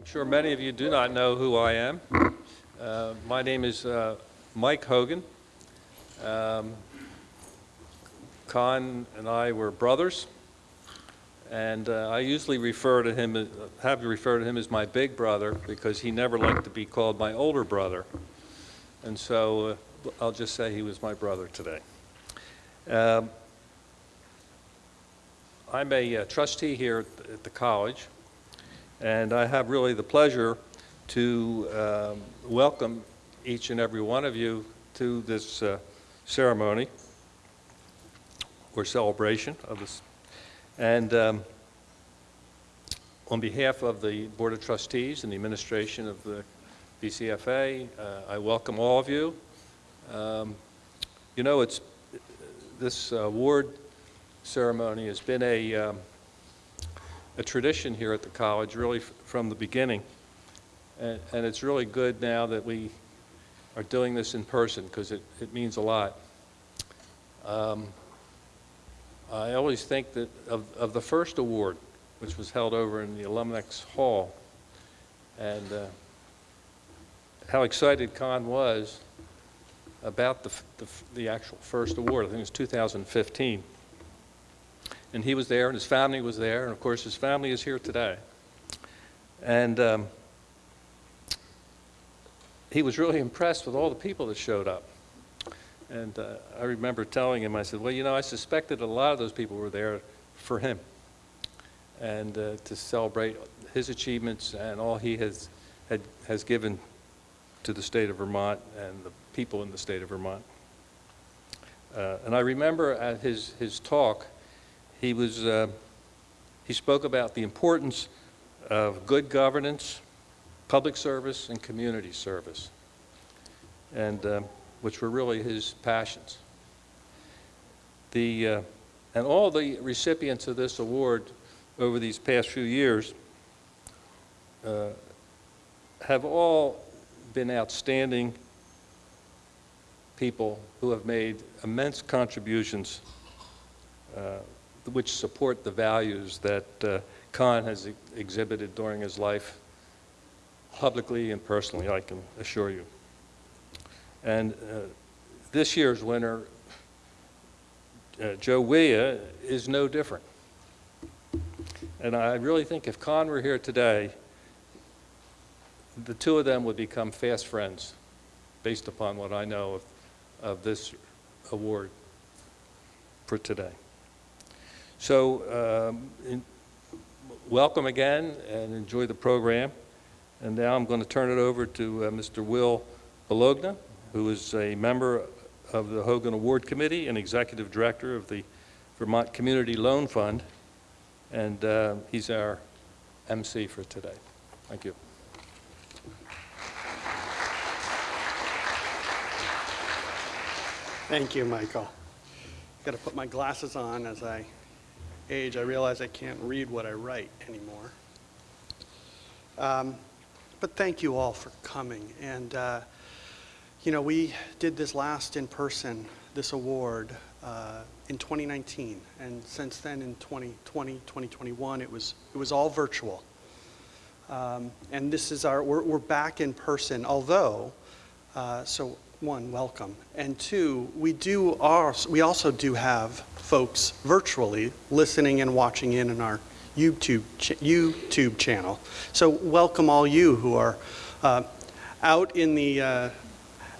I'm sure many of you do not know who I am. Uh, my name is uh, Mike Hogan. Um, Con and I were brothers, and uh, I usually refer to him, as, have to refer to him as my big brother because he never liked to be called my older brother. And so uh, I'll just say he was my brother today. Um, I'm a uh, trustee here at the, at the college, and I have really the pleasure to um, welcome each and every one of you to this uh, ceremony or celebration of this. And um, on behalf of the Board of Trustees and the administration of the VCFA, uh, I welcome all of you. Um, you know, it's this award ceremony has been a, um, a tradition here at the college really from the beginning. And, and, it's really good now that we are doing this in person because it, it means a lot. Um, I always think that of, of the first award, which was held over in the Alumni Hall, and uh, how excited Con was about the, the, the, actual first award. I think it was 2015. And he was there, and his family was there, and of course his family is here today. And um, he was really impressed with all the people that showed up. And uh, I remember telling him, I said, well, you know, I suspected a lot of those people were there for him and uh, to celebrate his achievements and all he has, had, has given to the state of Vermont and the people in the state of Vermont. Uh, and I remember at his, his talk, he, was, uh, he spoke about the importance of good governance, public service, and community service. And uh, which were really his passions. The, uh, and all the recipients of this award over these past few years uh, have all been outstanding people who have made immense contributions uh, which support the values that uh, has ex exhibited during his life publicly and personally, I can assure you. And uh, this year's winner, uh, Joe Wiah, is no different. And I really think if Con were here today, the two of them would become fast friends based upon what I know of, of this award for today. So um, in, welcome again and enjoy the program. And now I'm going to turn it over to uh, Mr. Will Belanger, who is a member of the Hogan Award Committee and executive director of the Vermont Community Loan Fund. And uh, he's our MC for today. Thank you. Thank you, Michael. Got to put my glasses on as I age. I realize I can't read what I write anymore. Um, but thank you all for coming. And uh, you know, we did this last in person, this award, uh, in 2019. And since then, in 2020, 2021, it was, it was all virtual. Um, and this is our, we're, we're back in person, although, uh, so one, welcome. And two, we do our, we also do have folks virtually listening and watching in on our YouTube, ch YouTube channel. So welcome all you who are uh, out in the, uh,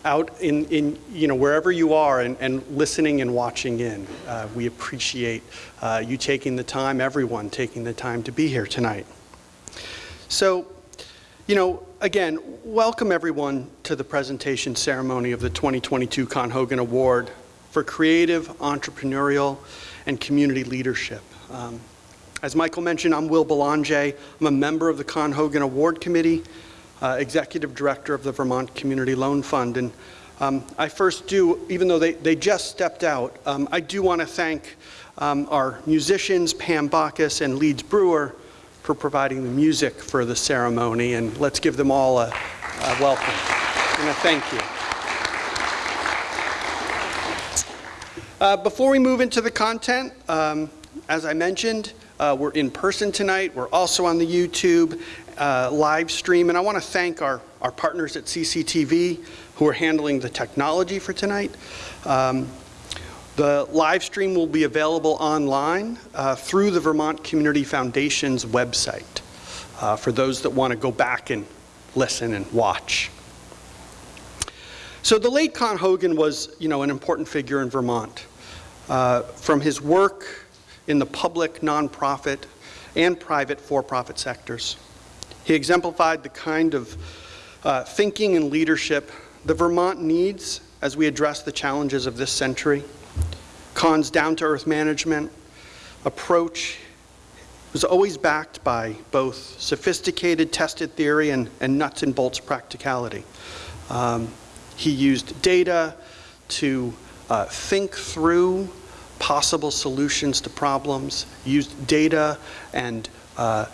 out in, in you know, wherever you are and, and listening and watching in. Uh, we appreciate uh, you taking the time, everyone taking the time to be here tonight. So, you know, again, welcome everyone to the presentation ceremony of the 2022 Con Hogan Award for Creative, Entrepreneurial, and Community Leadership. Um, as Michael mentioned, I'm Will Belanger. I'm a member of the Con Hogan Award Committee uh, Executive Director of the Vermont Community Loan Fund. And um, I first do, even though they, they just stepped out, um, I do want to thank um, our musicians, Pam Bacchus and Leeds Brewer, for providing the music for the ceremony. And let's give them all a, a welcome and a thank you. Uh, before we move into the content, um, as I mentioned, uh, we're in person tonight. We're also on the YouTube. uh, live stream, and I want to thank our, our partners at CCTV who are handling the technology for tonight. Um, the live stream will be available online uh, through the Vermont Community Foundation's website uh, for those that want to go back and listen and watch. So the late Con Hogan was, you know, an important figure in Vermont. Uh, from his work in the public, nonprofit, and private for-profit sectors. He exemplified the kind of uh, thinking and leadership that Vermont needs as we address the challenges of this century. Con's down-to-earth management approach was always backed by both sophisticated tested theory and, and nuts and bolts practicality. Um, he used data to uh, think through possible solutions to problems, used data and, uh,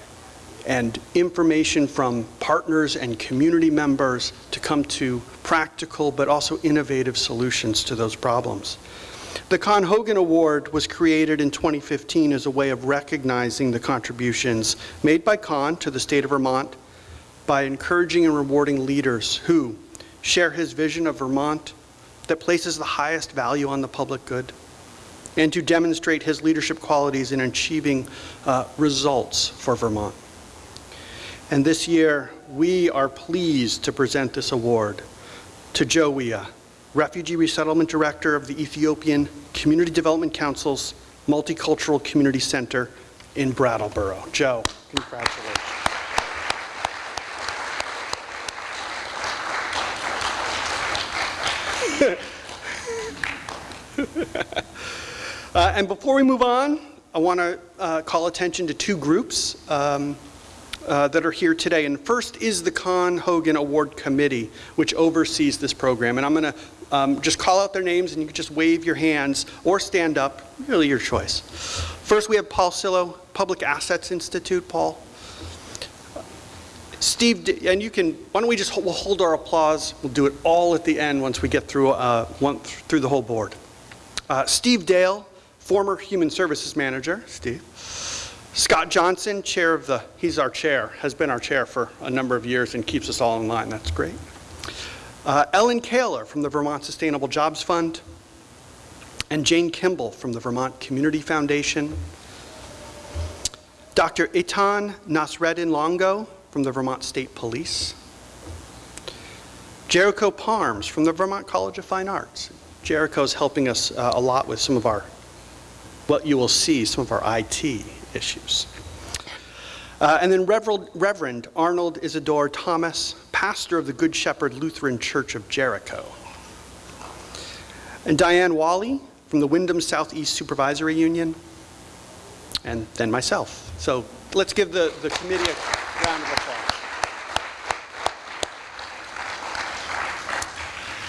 and information from partners and community members to come to practical but also innovative solutions to those problems. The Con Hogan Award was created in 2015 as a way of recognizing the contributions made by Con to the state of Vermont by encouraging and rewarding leaders who share his vision of Vermont that places the highest value on the public good and to demonstrate his leadership qualities in achieving uh, results for Vermont. And this year, we are pleased to present this award to Joe Wiah, Refugee Resettlement Director of the Ethiopian Community Development Council's Multicultural Community Center in Brattleboro. Joe, congratulations. Uh, and before we move on, I want to uh, call attention to two groups um, uh, that are here today. And first is the Con Hogan Award Committee, which oversees this program. And I'm going to um, just call out their names, and you can just wave your hands or stand up, really your choice. First, we have Paul Cillo, Public Assets Institute. Paul. Steve, and you can, why don't we just, we'll hold our applause. We'll do it all at the end once we get through, uh, one, through the whole board. Uh, Steve Dale, former Human Services Manager, Steve. Scott Johnson, chair of the, he's our chair, has been our chair for a number of years and keeps us all in line. That's great. Uh, Ellen Kahler from the Vermont Sustainable Jobs Fund. And Jane Kimball from the Vermont Community Foundation. Dr. Etan Nasreddin Longo from the Vermont State Police. Jericho Parms from the Vermont College of Fine Arts. Jericho's helping us uh, a lot with some of our what you will see some of our IT issues. Uh, and then Reverend, Reverend Arnold Isidore Thomas, pastor of the Good Shepherd Lutheran Church of Jericho. And Diane Wally from the Windham Southeast Supervisory Union. And then myself. So let's give the, the committee a round of applause.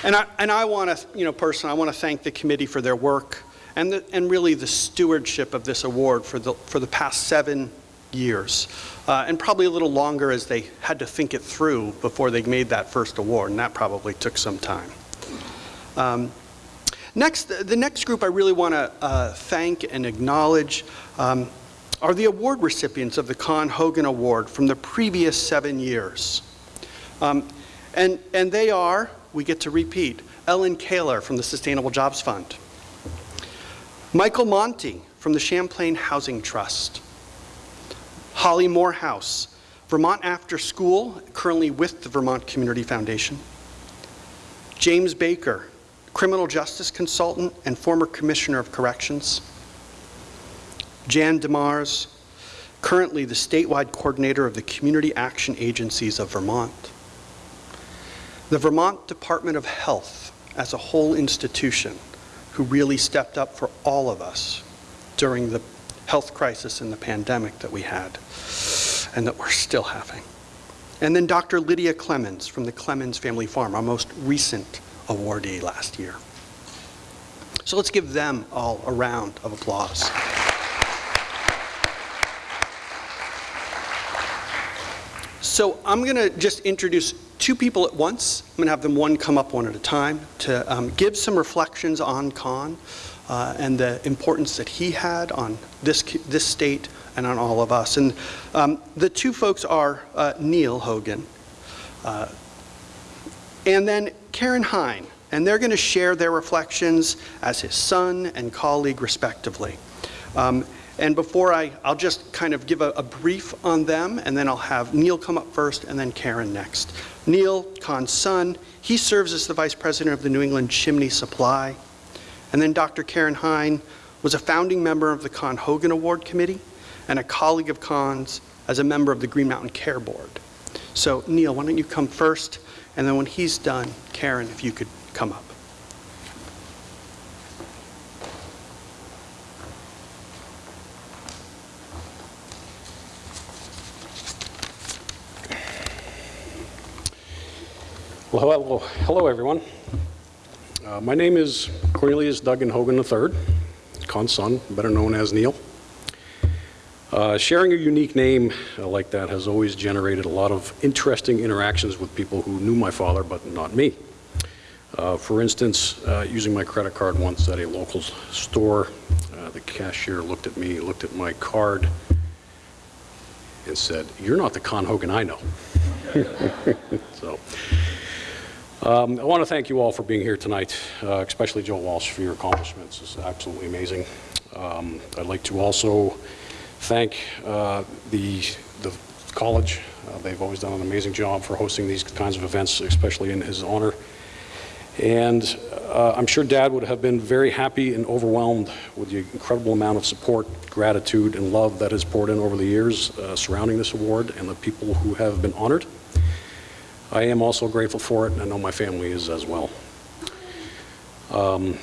And I, and I want to, you know, personally, I want to thank the committee for their work and, the, and really the stewardship of this award for the, for the past seven years. Uh, and probably a little longer as they had to think it through before they made that first award, and that probably took some time. Um, next, the next group I really want to uh, thank and acknowledge um, are the award recipients of the Con Hogan Award from the previous seven years. Um, and, and they are, we get to repeat, Ellen Kahler from the Sustainable Jobs Fund, Michael Monte from the Champlain Housing Trust. Holly Morehouse, Vermont After School, currently with the Vermont Community Foundation. James Baker, criminal justice consultant and former commissioner of corrections. Jan Demers, currently the statewide coordinator of the Community Action Agencies of Vermont. The Vermont Department of Health as a whole institution who really stepped up for all of us during the health crisis and the pandemic that we had and that we're still having. And then Dr. Lydia Clemmons from the Clemmons Family Farm, our most recent awardee last year. So let's give them all a round of applause. So I'm going to just introduce two people at once. I'm going to have them one come up one at a time to um, give some reflections on Con uh, and the importance that he had on this, this state and on all of us. And um, the two folks are uh, Neil Hogan uh, and then Karen Hein, and they're going to share their reflections as his son and colleague respectively. Um, And before I, I'll just kind of give a, a brief on them, and then I'll have Neil come up first, and then Karen next. Neil, Con's son, he serves as the vice president of the New England Chimney Supply. And then Dr. Karen Hein was a founding member of the Con Hogan Award Committee and a colleague of Con's as a member of the Green Mountain Care Board. So Neil, why don't you come first, and then when he's done, Karen, if you could come up. Well, hello, hello everyone. Uh, My name is Cornelius Duggan Hogan III, Con's son, better known as Neil. Uh, Sharing a unique name uh, like that has always generated a lot of interesting interactions with people who knew my father, but not me. Uh, For instance, uh, using my credit card once at a local store, uh, the cashier looked at me, looked at my card, and said, "You're not the Con Hogan I know." So, um, I want to thank you all for being here tonight, uh, especially Joe Walsh for your accomplishments. It's absolutely amazing. Um, I'd like to also thank uh, the the college. Uh, They've always done an amazing job for hosting these kinds of events, especially in his honor. And uh, I'm sure Dad would have been very happy and overwhelmed with the incredible amount of support, gratitude, and love that has poured in over the years uh, surrounding this award and the people who have been honored. I am also grateful for it, and I know my family is as well. Um,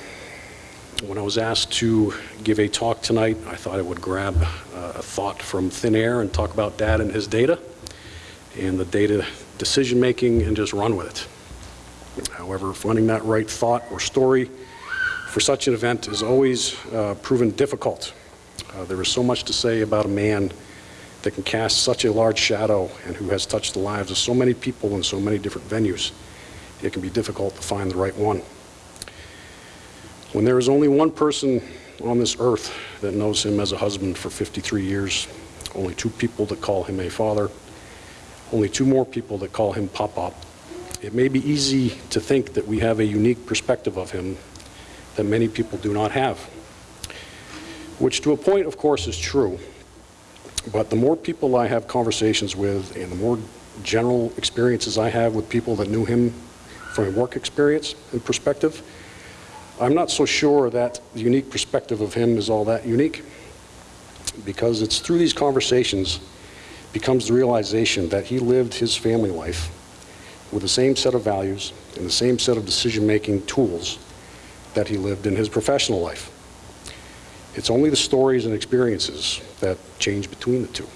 When I was asked to give a talk tonight, I thought I would grab uh, a thought from thin air and talk about Dad and his data, and the data decision-making, and just run with it. However, finding that right thought or story for such an event is always uh, proven difficult. Uh, There is so much to say about a man that can cast such a large shadow and who has touched the lives of so many people in so many different venues. It can be difficult to find the right one. When there is only one person on this earth that knows him as a husband for 53 years, only two people that call him a father, only two more people that call him Pop-Pop, it may be easy to think that we have a unique perspective of him that many people do not have. Which to a point, of course, is true. But the more people I have conversations with and the more general experiences I have with people that knew him from a work experience and perspective, I'm not so sure that the unique perspective of him is all that unique. Because it's through these conversations becomes the realization that he lived his family life with the same set of values and the same set of decision-making tools that he lived in his professional life. It's only the stories and experiences that change between the two.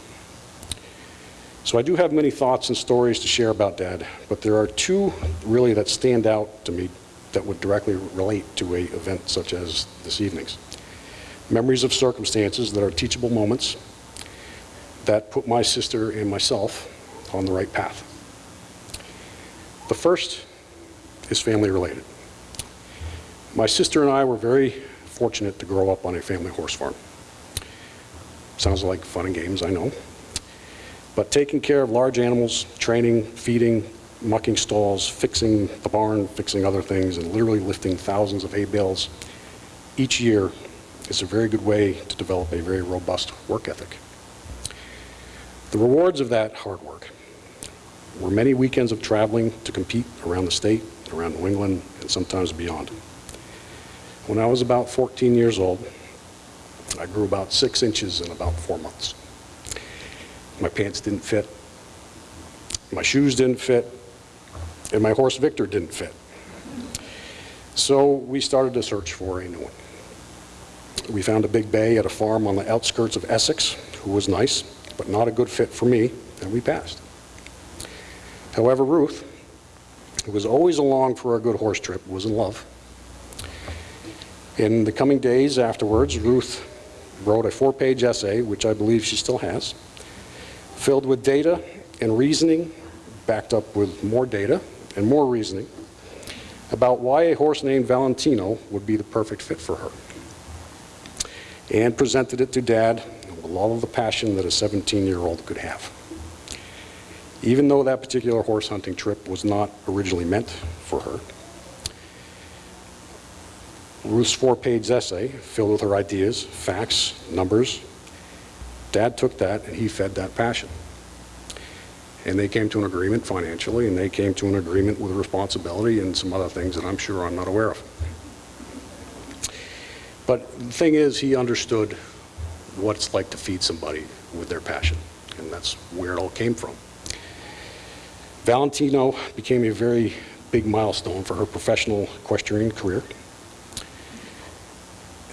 So I do have many thoughts and stories to share about Dad, but there are two really that stand out to me that would directly relate to a event such as this evening's. Memories of circumstances that are teachable moments that put my sister and myself on the right path. The first is family related. My sister and I were very fortunate to grow up on a family horse farm. Sounds like fun and games, I know. But taking care of large animals, training, feeding, mucking stalls, fixing the barn, fixing other things, and literally lifting thousands of hay bales each year is a very good way to develop a very robust work ethic. The rewards of that hard work were many weekends of traveling to compete around the state, around New England, and sometimes beyond. When I was about 14 years old, I grew about six inches in about four months. My pants didn't fit, my shoes didn't fit, and my horse Victor didn't fit. So we started to search for a new one. We found a big bay at a farm on the outskirts of Essex, who was nice, but not a good fit for me, and we passed. However, Ruth, who was always along for a good horse trip, was in love. In the coming days afterwards, Ruth wrote a four-page essay, which I believe she still has, filled with data and reasoning, backed up with more data and more reasoning, about why a horse named Valentino would be the perfect fit for her. and presented it to Dad with all of the passion that a 17-year-old could have. Even though that particular horse hunting trip was not originally meant for her, Ruth's four-page essay, filled with her ideas, facts, numbers, Dad took that and he fed that passion. And they came to an agreement financially, and they came to an agreement with responsibility and some other things that I'm sure I'm not aware of. But the thing is, he understood what it's like to feed somebody with their passion, and that's where it all came from. Valentino became a very big milestone for her professional equestrian career.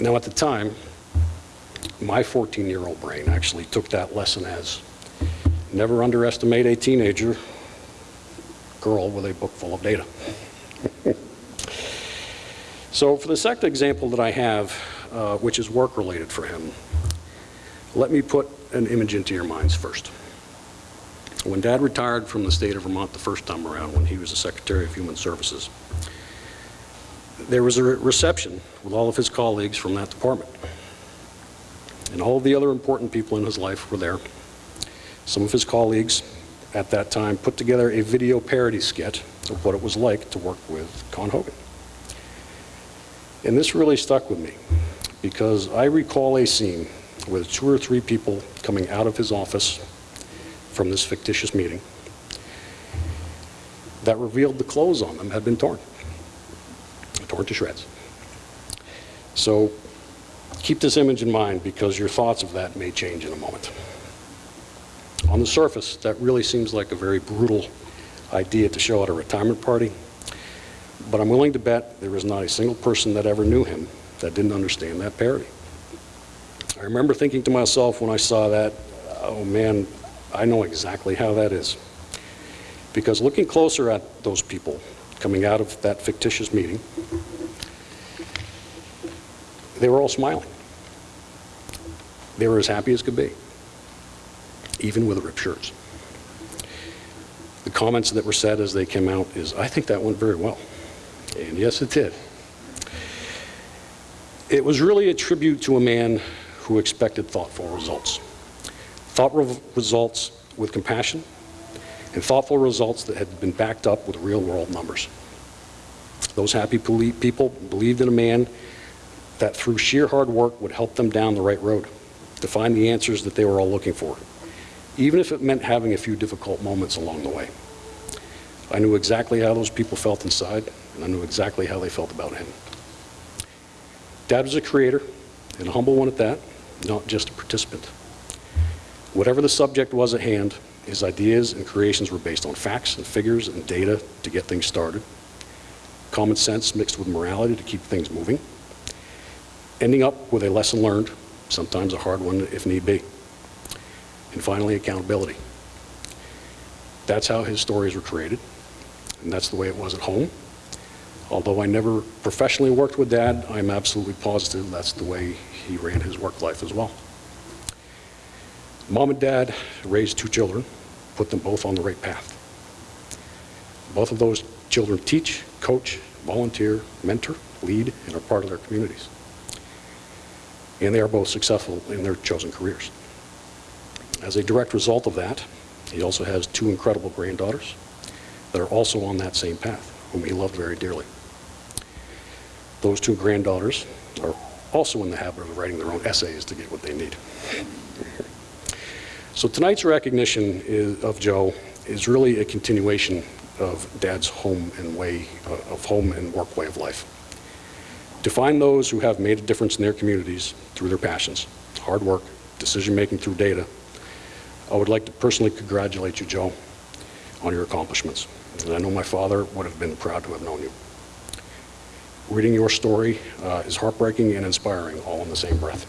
Now, at the time, my 14-year-old brain actually took that lesson as never underestimate a teenager girl with a book full of data. so for the second example that I have, uh, which is work-related for him, let me put an image into your minds first. When Dad retired from the state of Vermont the first time around, when he was the Secretary of Human Services, there was a re- reception with all of his colleagues from that department. And all the other important people in his life were there. Some of his colleagues at that time put together a video parody skit of what it was like to work with Con Hogan. And this really stuck with me because I recall a scene with two or three people coming out of his office from this fictitious meeting that revealed the clothes on them had been torn, torn to shreds. So keep this image in mind because your thoughts of that may change in a moment. On the surface, that really seems like a very brutal idea to show at a retirement party, but I'm willing to bet there is not a single person that ever knew him that didn't understand that parody. I remember thinking to myself when I saw that, oh man, I know exactly how that is. Because looking closer at those people coming out of that fictitious meeting, they were all smiling. They were as happy as could be, even with shirts. The comments that were said as they came out is, I think that went very well. And yes, it did. It was really a tribute to a man who expected thoughtful results. Thoughtful results with compassion, and thoughtful results that had been backed up with real-world numbers. Those happy people believed in a man that through sheer hard work would help them down the right road to find the answers that they were all looking for, even if it meant having a few difficult moments along the way. I knew exactly how those people felt inside, and I knew exactly how they felt about him. Dad was a creator, and a humble one at that, not just a participant. Whatever the subject was at hand, his ideas and creations were based on facts and figures and data to get things started, common sense mixed with morality to keep things moving, ending up with a lesson learned, sometimes a hard one if need be, and finally accountability. That's how his stories were created, and that's the way it was at home. Although I never professionally worked with Dad, I'm absolutely positive that's the way he ran his work life as well. Mom and Dad raised two children, put them both on the right path. Both of those children teach, coach, volunteer, mentor, lead, and are part of their communities. And they are both successful in their chosen careers. As a direct result of that, he also has two incredible granddaughters that are also on that same path, whom he loved very dearly. Those two granddaughters are also in the habit of writing their own essays to get what they need. So tonight's recognition is, of Joe is really a continuation of Dad's home and way, uh, of home and work way of life. To find those who have made a difference in their communities through their passions, hard work, decision-making through data, I would like to personally congratulate you, Joe, on your accomplishments. And I know my father would have been proud to have known you. Reading your story uh, is heartbreaking and inspiring all in the same breath.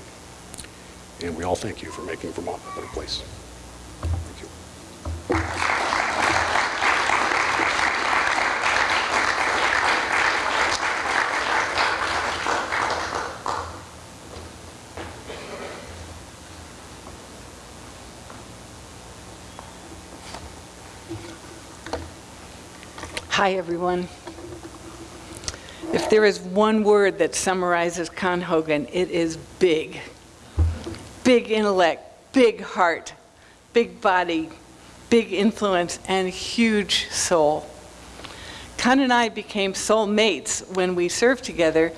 And we all thank you for making Vermont a better place. Hi, everyone. If there is one word that summarizes Con Hogan, it is big. big intellect, big heart, big body, big influence, and huge soul. Con and I became soulmates when we served together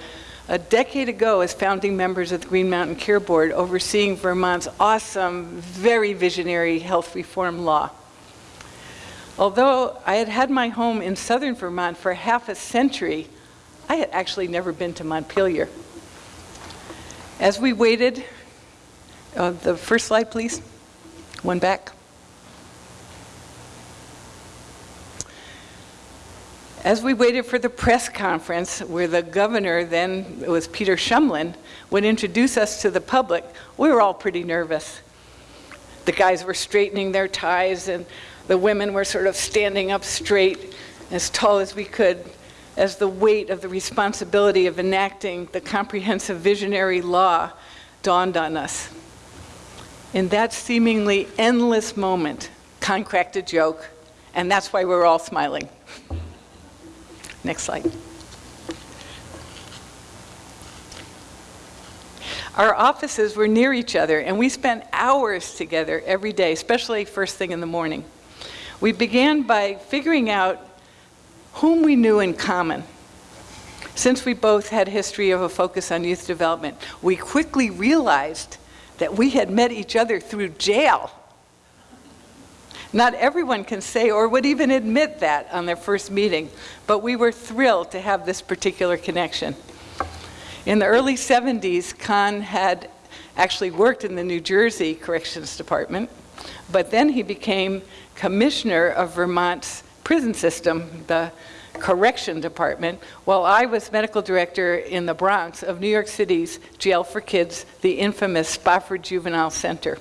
a decade ago as founding members of the Green Mountain Care Board, overseeing Vermont's awesome, very visionary health reform law. Although I had had my home in southern Vermont for half a century, I had actually never been to Montpelier. As we waited, uh, the first slide, please. One back. As we waited for the press conference where the governor, then it was Peter Shumlin, would introduce us to the public, we were all pretty nervous. The guys were straightening their ties and the women were sort of standing up straight, as tall as we could, as the weight of the responsibility of enacting the comprehensive visionary law dawned on us. In that seemingly endless moment, Con cracked a joke, and that's why we're all smiling. Next slide. Our offices were near each other, and we spent hours together every day, especially first thing in the morning. We began by figuring out whom we knew in common. Since we both had history of a focus on youth development, we quickly realized that we had met each other through jail. Not everyone can say or would even admit that on their first meeting, but we were thrilled to have this particular connection. In the early 70s, Con had actually worked in the New Jersey Corrections Department, but then he became commissioner of Vermont's prison system, the correction department, while I was medical director in the Bronx of New York City's Jail for Kids, the infamous Spofford Juvenile Center.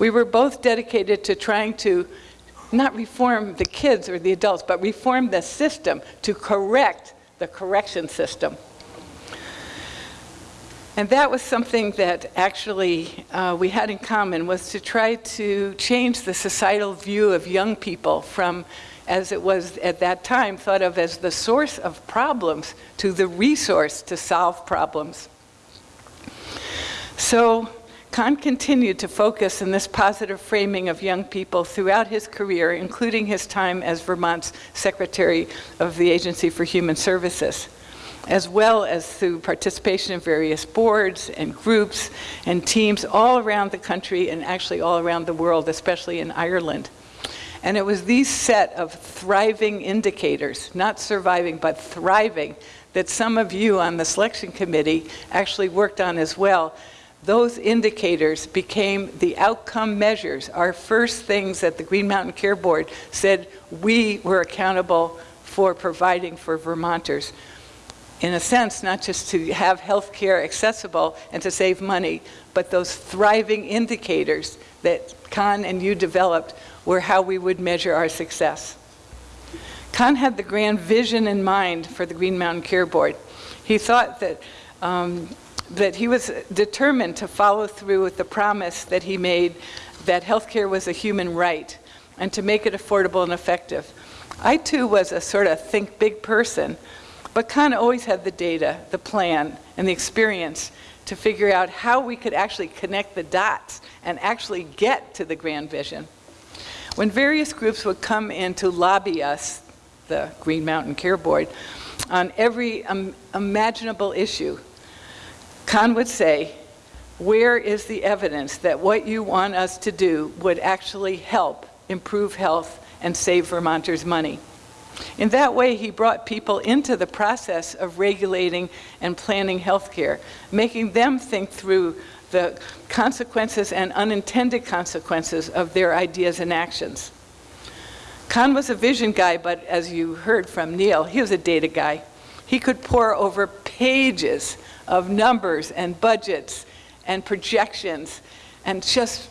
We were both dedicated to trying to not reform the kids or the adults, but reform the system to correct the correction system. And that was something that actually uh, we had in common was to try to change the societal view of young people from, as it was at that time, thought of as the source of problems to the resource to solve problems. So Con continued to focus in this positive framing of young people throughout his career, including his time as Vermont's Secretary of the Agency for Human Services as well as through participation in various boards and groups and teams all around the country and actually all around the world, especially in Ireland. And it was these set of thriving indicators, not surviving, but thriving, that some of you on the selection committee actually worked on as well. Those indicators became the outcome measures, our first things that the Green Mountain Care Board said we were accountable for providing for Vermonters in a sense, not just to have health care accessible and to save money, but those thriving indicators that Con and you developed were how we would measure our success. Con had the grand vision in mind for the Green Mountain Care Board. He thought that, um, that he was determined to follow through with the promise that he made that healthcare was a human right and to make it affordable and effective. I too was a sort of think big person but Con always had the data, the plan, and the experience to figure out how we could actually connect the dots and actually get to the grand vision. When various groups would come in to lobby us, the Green Mountain Care Board, on every um, imaginable issue, Con would say, where is the evidence that what you want us to do would actually help improve health and save Vermonters money? In that way, he brought people into the process of regulating and planning healthcare, making them think through the consequences and unintended consequences of their ideas and actions. Con was a vision guy, but as you heard from Neil, he was a data guy. He could pore over pages of numbers and budgets and projections and just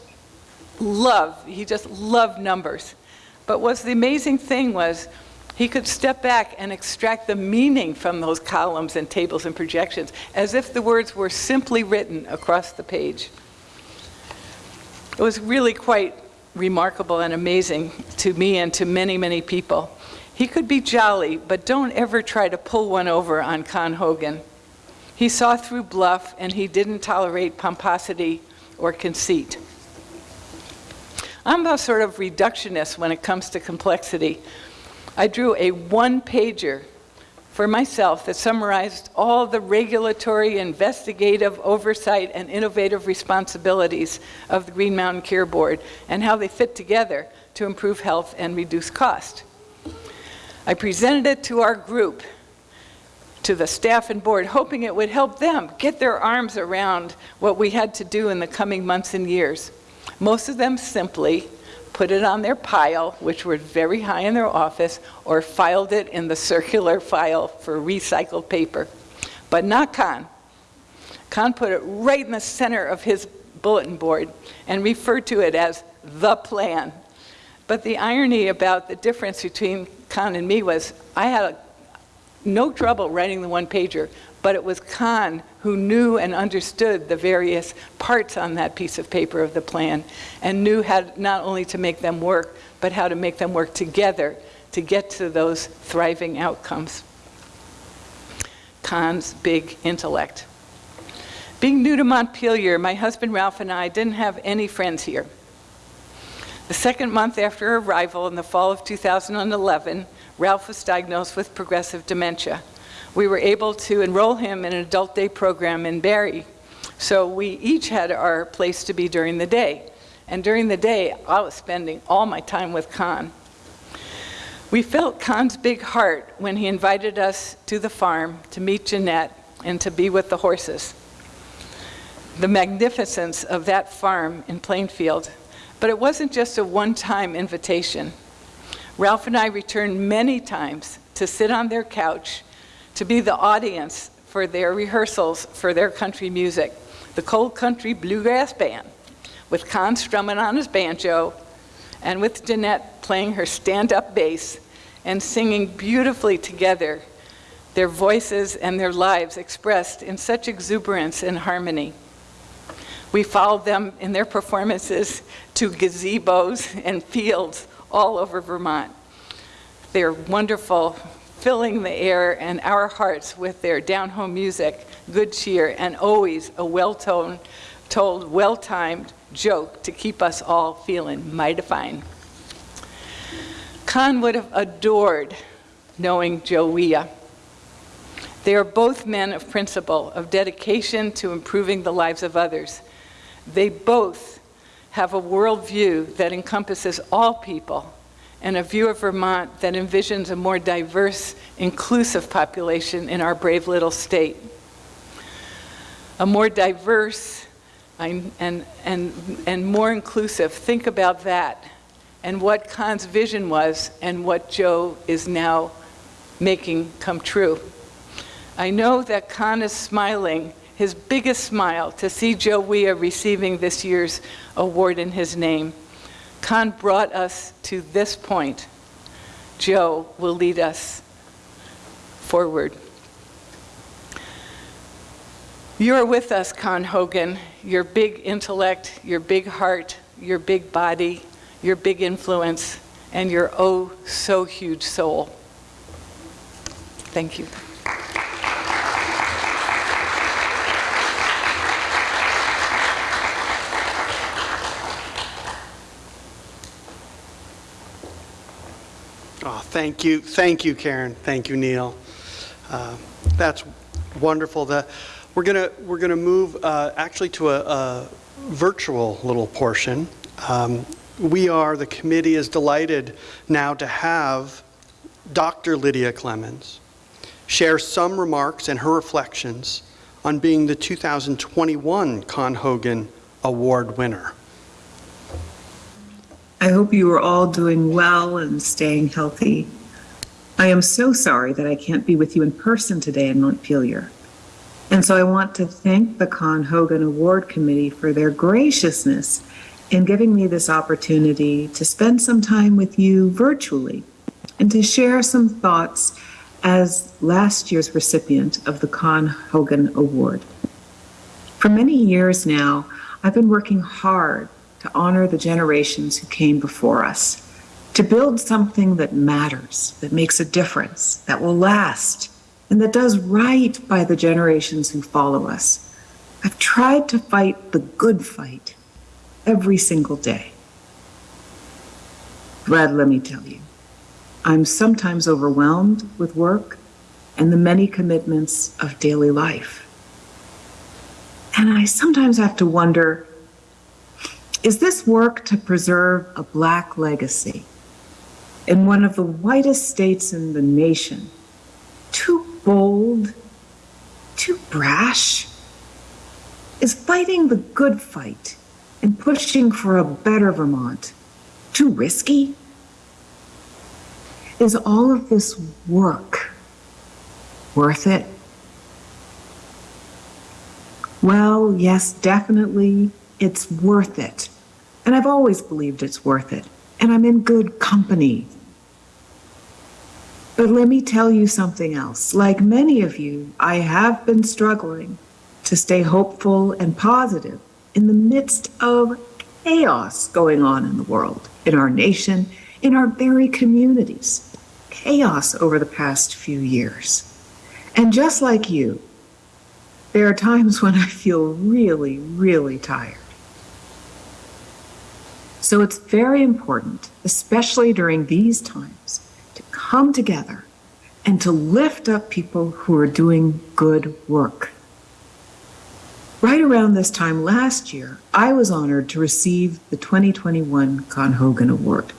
love, he just loved numbers. But what's the amazing thing was he could step back and extract the meaning from those columns and tables and projections as if the words were simply written across the page. It was really quite remarkable and amazing to me and to many, many people. He could be jolly, but don't ever try to pull one over on Con Hogan. He saw through bluff and he didn't tolerate pomposity or conceit. I'm a sort of reductionist when it comes to complexity. I drew a one-pager for myself that summarized all the regulatory, investigative, oversight, and innovative responsibilities of the Green Mountain Care Board and how they fit together to improve health and reduce cost. I presented it to our group, to the staff and board, hoping it would help them get their arms around what we had to do in the coming months and years. Most of them simply put it on their pile, which were very high in their office, or filed it in the circular file for recycled paper. But not Con. Con put it right in the center of his bulletin board and referred to it as the plan. But the irony about the difference between Con and me was I had no trouble writing the one pager, but it was Con who knew and understood the various parts on that piece of paper of the plan and knew how not only to make them work, but how to make them work together to get to those thriving outcomes. Con's big intellect. Being new to Montpelier, my husband Ralph and I didn't have any friends here. The second month after arrival in the fall of 2011, Ralph was diagnosed with progressive dementia. We were able to enroll him in an adult day program in Barre, so we each had our place to be during the day. And during the day, I was spending all my time with Con. We felt Con's big heart when he invited us to the farm to meet Jeanette and to be with the horses. The magnificence of that farm in Plainfield. But it wasn't just a one-time invitation. Ralph and I returned many times to sit on their couch, to be the audience for their rehearsals for their country music, the Cold Country Bluegrass Band, with Con strumming on his banjo, and with Jeanette playing her stand-up bass and singing beautifully together, their voices and their lives expressed in such exuberance and harmony. We followed them in their performances to gazebos and fields all over Vermont. They're wonderful, filling the air and our hearts with their down-home music, good cheer, and always a well-told, told, well-timed joke to keep us all feeling mighty fine. Con would have adored knowing Joe Wiah. They are both men of principle, of dedication to improving the lives of others. They both have a worldview that encompasses all people and a view of Vermont that envisions a more diverse, inclusive population in our brave little state. A more diverse and, and, and, more inclusive, think about that and what Con's vision was and what Joe is now making come true. I know that Con is smiling his biggest smile to see Joe Wiah receiving this year's award in his name. Con brought us to this point. Joe will lead us forward. You're with us, Con Hogan. Your big intellect, your big heart, your big body, your big influence, and your oh so huge soul. Thank you. Thank you, thank you, Karen. Thank you, Neil. Uh, That's wonderful. The, we're gonna we're gonna move uh, actually to a, a virtual little portion. Um, we are the committee is delighted now to have Dr. Lydia Clemmons share some remarks and her reflections on being the 2021 Con Hogan Award winner. I hope you are all doing well and staying healthy. I am so sorry that I can't be with you in person today in Montpelier. And so I want to thank the Con Hogan Award Committee for their graciousness in giving me this opportunity to spend some time with you virtually and to share some thoughts as last year's recipient of the Con Hogan Award. For many years now, I've been working hard to honor the generations who came before us, to build something that matters, that makes a difference, that will last, and that does right by the generations who follow us. I've tried to fight the good fight every single day. Brad, let me tell you, I'm sometimes overwhelmed with work and the many commitments of daily life. And I sometimes have to wonder is this work to preserve a Black legacy in one of the whitest states in the nation too bold, too brash? Is fighting the good fight and pushing for a better Vermont too risky? Is all of this work worth it? Well, yes, definitely, it's worth it. And I've always believed it's worth it. And I'm in good company. But let me tell you something else. Like many of you, I have been struggling to stay hopeful and positive in the midst of chaos going on in the world, in our nation, in our very communities. Chaos over the past few years. And just like you, there are times when I feel really, really tired. So it's very important, especially during these times, to come together and to lift up people who are doing good work. Right around this time last year, I was honored to receive the 2021 Con Hogan Award.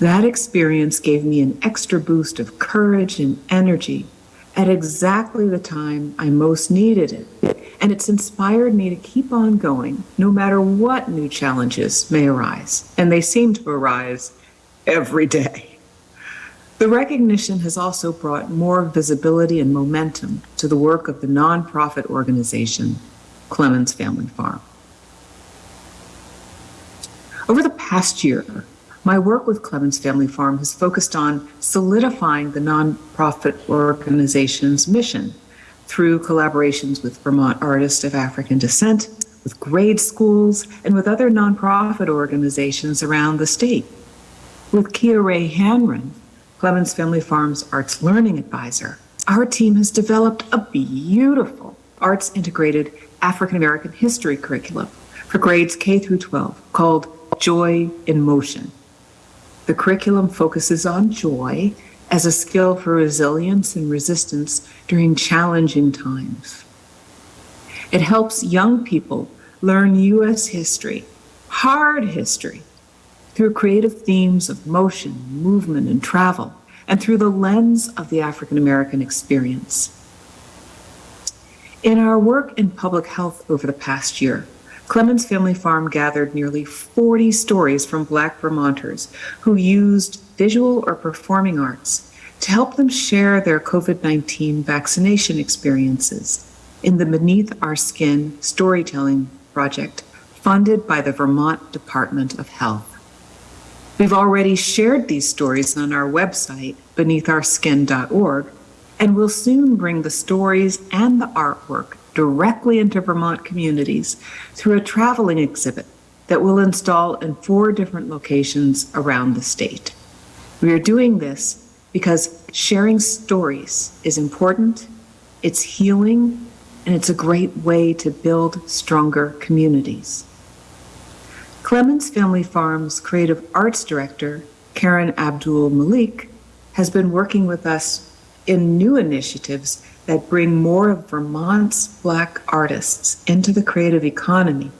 That experience gave me an extra boost of courage and energy at exactly the time I most needed it. And it's inspired me to keep on going no matter what new challenges may arise. And they seem to arise every day. The recognition has also brought more visibility and momentum to the work of the nonprofit organization, Clemmons Family Farm. Over the past year, my work with Clemmons Family Farm has focused on solidifying the nonprofit organization's mission through collaborations with Vermont artists of African descent, with grade schools, and with other nonprofit organizations around the state. With Kia Ray Hanron, Clemmons Family Farm's arts learning advisor, our team has developed a beautiful arts integrated African American history curriculum for grades K through 12 called Joy in Motion. The curriculum focuses on joy as a skill for resilience and resistance during challenging times. It helps young people learn U.S. history, hard history, through creative themes of motion, movement, and travel, and through the lens of the African American experience. In our work in public health over the past year, Clemmons Family Farm gathered nearly 40 stories from Black Vermonters who used visual or performing arts to help them share their COVID 19 vaccination experiences in the Beneath Our Skin storytelling project funded by the Vermont Department of Health. We've already shared these stories on our website, beneathourskin.org, and will soon bring the stories and the artwork directly into Vermont communities through a traveling exhibit that we'll install in four different locations around the state. We are doing this because sharing stories is important, it's healing, and it's a great way to build stronger communities. Clemmons Family Farm's creative arts director, Karen Abdul Malik, has been working with us in new initiatives that bring more of Vermont's Black artists into the creative economy,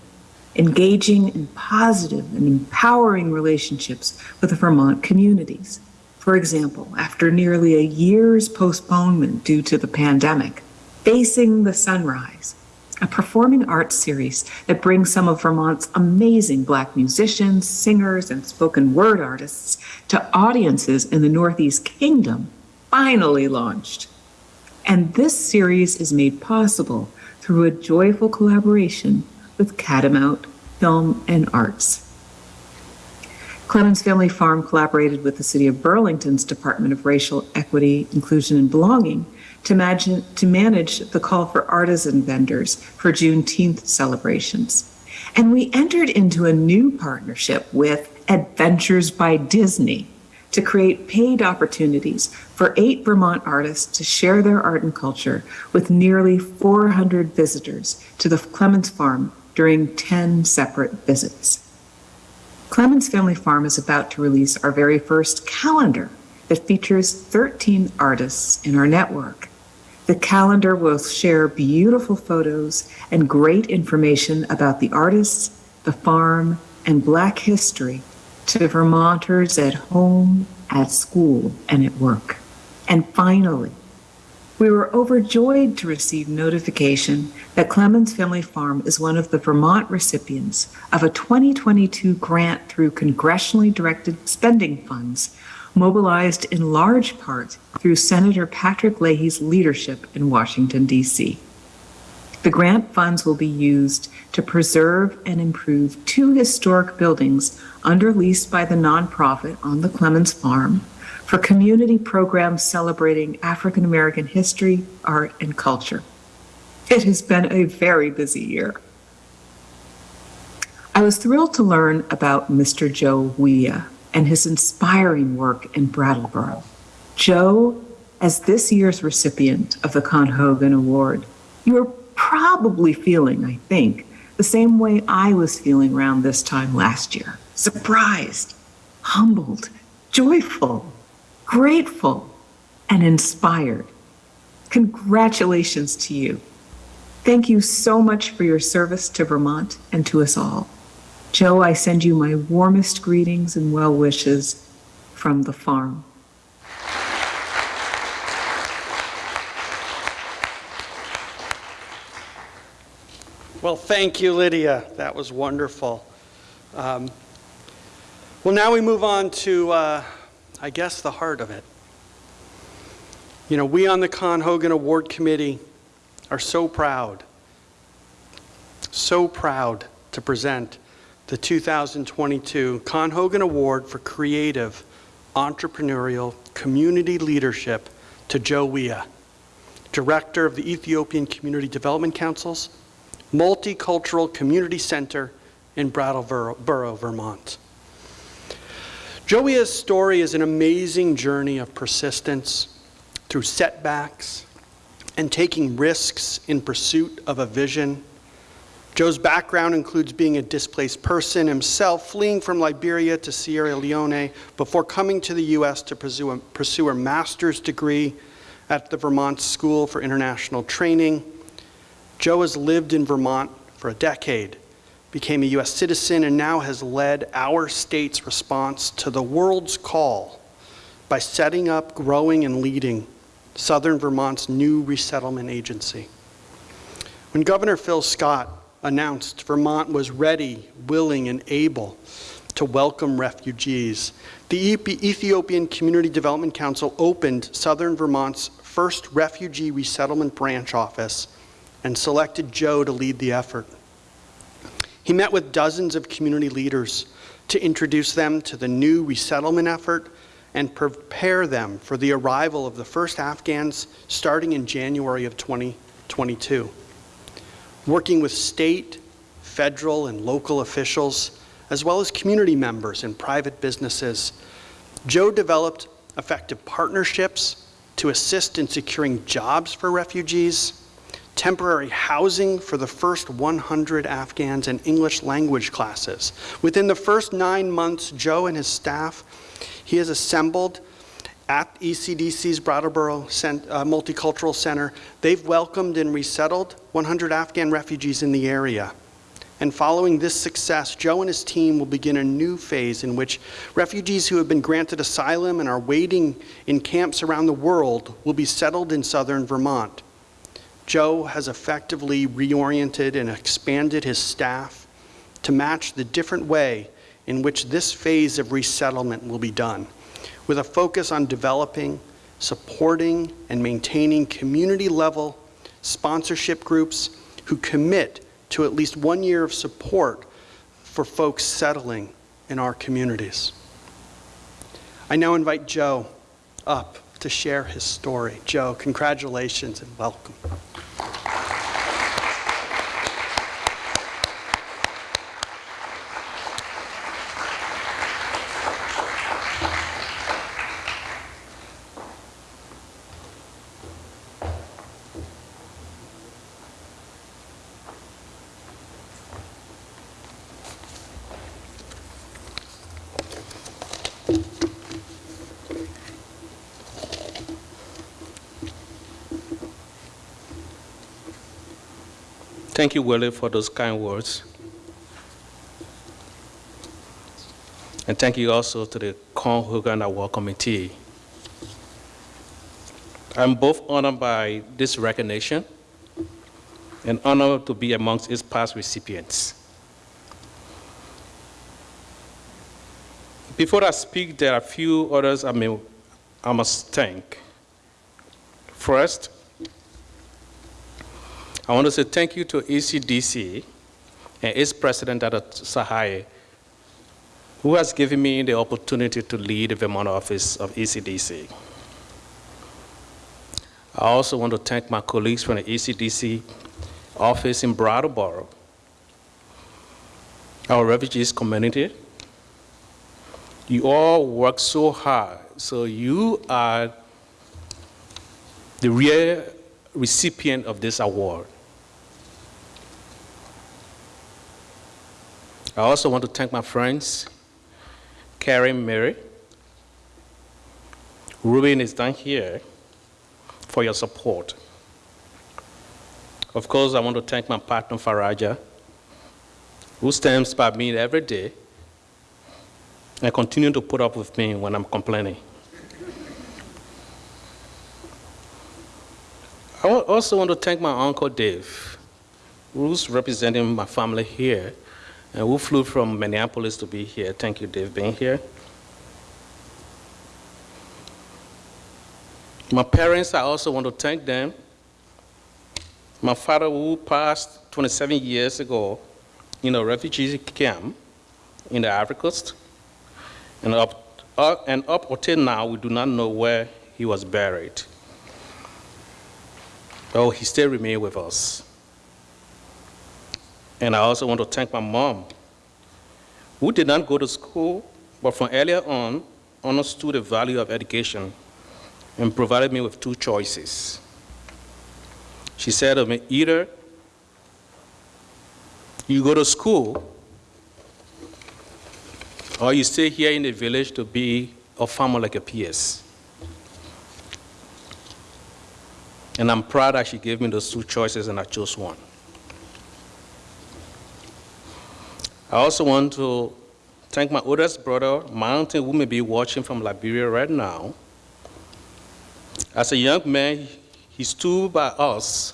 engaging in positive and empowering relationships with the Vermont communities. For example, after nearly a year's postponement due to the pandemic, Facing the Sunrise, a performing arts series that brings some of Vermont's amazing Black musicians, singers, and spoken word artists to audiences in the Northeast Kingdom, finally launched. And this series is made possible through a joyful collaboration with Catamount Film and Arts. Clemmons Family Farm collaborated with the City of Burlington's Department of Racial Equity, Inclusion, and Belonging to, imagine, to manage the call for artisan vendors for Juneteenth celebrations. And we entered into a new partnership with Adventures by Disney to create paid opportunities for eight Vermont artists to share their art and culture with nearly 400 visitors to the Clemmons Farm during 10 separate visits. Clemmons Family Farm is about to release our very first calendar that features 13 artists in our network. The calendar will share beautiful photos and great information about the artists, the farm, and Black history to Vermonters at home, at school, and at work. And finally, we were overjoyed to receive notification that Clemmons Family Farm is one of the Vermont recipients of a 2022 grant through congressionally directed spending funds mobilized in large part through Senator Patrick Leahy's leadership in Washington, D.C. The grant funds will be used to preserve and improve two historic buildings under lease by the nonprofit on the Clemmons Farm for community programs celebrating African American history, art, and culture. It has been a very busy year. I was thrilled to learn about Mr. Joe Wiah and his inspiring work in Brattleboro. Joe, as this year's recipient of the Con Hogan Award, you are probably feeling, I think, the same way I was feeling around this time last year surprised, humbled, joyful, grateful, and inspired. Congratulations to you. Thank you so much for your service to Vermont and to us all. Joe, I send you my warmest greetings and well wishes from the farm. Well, thank you, Lydia. That was wonderful. Um, well, now we move on to, uh, I guess, the heart of it. You know, we on the Con Hogan Award Committee are so proud, so proud to present the 2022 Con Hogan Award for Creative Entrepreneurial Community Leadership to Joe Wiah, Director of the Ethiopian Community Development Council's Multicultural Community Center in Brattleboro, Vermont. Joe Wiah's story is an amazing journey of persistence through setbacks and taking risks in pursuit of a vision. Joe's background includes being a displaced person himself, fleeing from Liberia to Sierra Leone before coming to the U.S. to pursue a, pursue a master's degree at the Vermont School for International Training. Joe has lived in Vermont for a decade, became a U.S. citizen, and now has led our state's response to the world's call by setting up, growing, and leading Southern Vermont's new resettlement agency. When Governor Phil Scott announced Vermont was ready, willing, and able to welcome refugees, the Ethiopian Community Development Council opened Southern Vermont's first refugee resettlement branch office and selected Joe to lead the effort. He met with dozens of community leaders to introduce them to the new resettlement effort and prepare them for the arrival of the first Afghans starting in January of 2022. Working with state, federal, and local officials, as well as community members and private businesses, Joe developed effective partnerships to assist in securing jobs for refugees, temporary housing for the first 100 Afghans and English language classes. Within the first nine months, Joe and his staff, he has assembled at ECDC's Brattleboro Cent uh, Multicultural Center, they've welcomed and resettled 100 Afghan refugees in the area. And following this success, Joe and his team will begin a new phase in which refugees who have been granted asylum and are waiting in camps around the world will be settled in southern Vermont. Joe has effectively reoriented and expanded his staff to match the different way in which this phase of resettlement will be done, with a focus on developing, supporting, and maintaining community-level sponsorship groups who commit to at least one year of support for folks settling in our communities. I now invite Joe up to share his story. Joe, congratulations and welcome. Thank you, Willie, for those kind words. And thank you also to the Con Hogan Award Committee. I'm both honored by this recognition and honored to be amongst its past recipients. Before I speak, there are a few others I, may, I must thank. First, I want to say thank you to ECDC and its president, Dr. Tsehaye, who has given me the opportunity to lead the Vermont office of ECDC. I also want to thank my colleagues from the ECDC office in Brattleboro, our refugees community. You all work so hard, so you are the real recipient of this award. I also want to thank my friends, Karen Mary, Ruben is down here, for your support. Of course, I want to thank my partner, Faraja, who stands by me every day and continue to put up with me when I'm complaining. I also want to thank my uncle Dave, who's representing my family here, and who flew from Minneapolis to be here. Thank you, Dave, being here. My parents, I also want to thank them. My father, who passed 27 years ago in a refugee camp in the Ivory Coast, and up, up, and up until now, we do not know where he was buried. Oh, he still remains with us. And I also want to thank my mom, who did not go to school, but from earlier on understood the value of education and provided me with two choices. She said to me, either you go to school or you stay here in the village to be a farmer like a PS. And I'm proud that she gave me those two choices and I chose one. I also want to thank my oldest brother, Mountain, who may be watching from Liberia right now. As a young man, he stood by us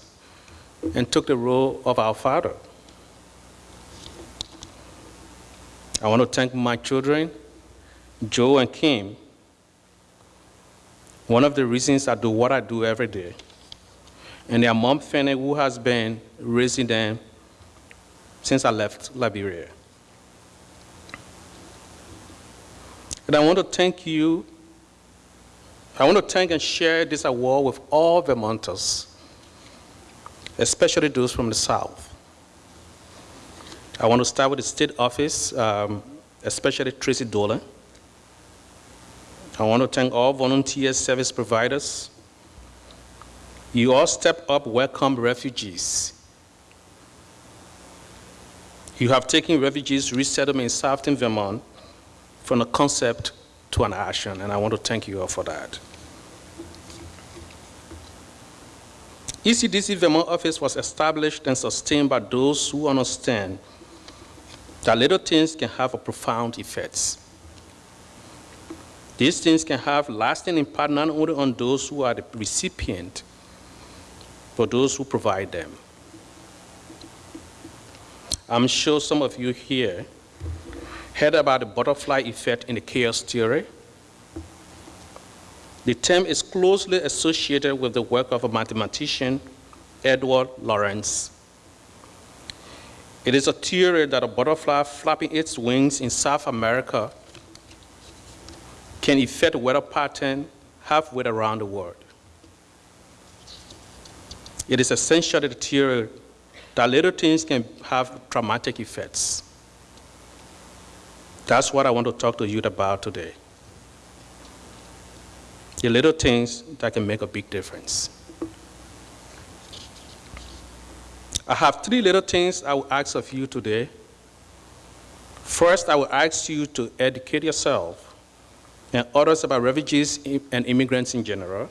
and took the role of our father. I want to thank my children, Joe and Kim. One of the reasons I do what I do every day. And their mom, Fanny, who has been raising them since I left Liberia. And I want to thank you. I want to thank and share this award with all Vermonters, especially those from the South. I want to start with the state office, um, especially Tracy Dolan. I want to thank all volunteer service providers. You all step up, welcome refugees. You have taken refugees resettlement in Southern Vermont from a concept to an action, and I want to thank you all for that. ECDC Vermont office was established and sustained by those who understand that little things can have a profound effects. These things can have lasting impact not only on those who are the recipient, but those who provide them. I'm sure some of you here heard about the butterfly effect in the chaos theory. The term is closely associated with the work of a mathematician, Edward Lorenz. It is a theory that a butterfly flapping its wings in South America can affect weather pattern halfway around the world. It is essentially the theory that little things can have dramatic effects. That's what I want to talk to you about today. The little things that can make a big difference. I have three little things I will ask of you today. First, I will ask you to educate yourself and others about refugees and immigrants in general.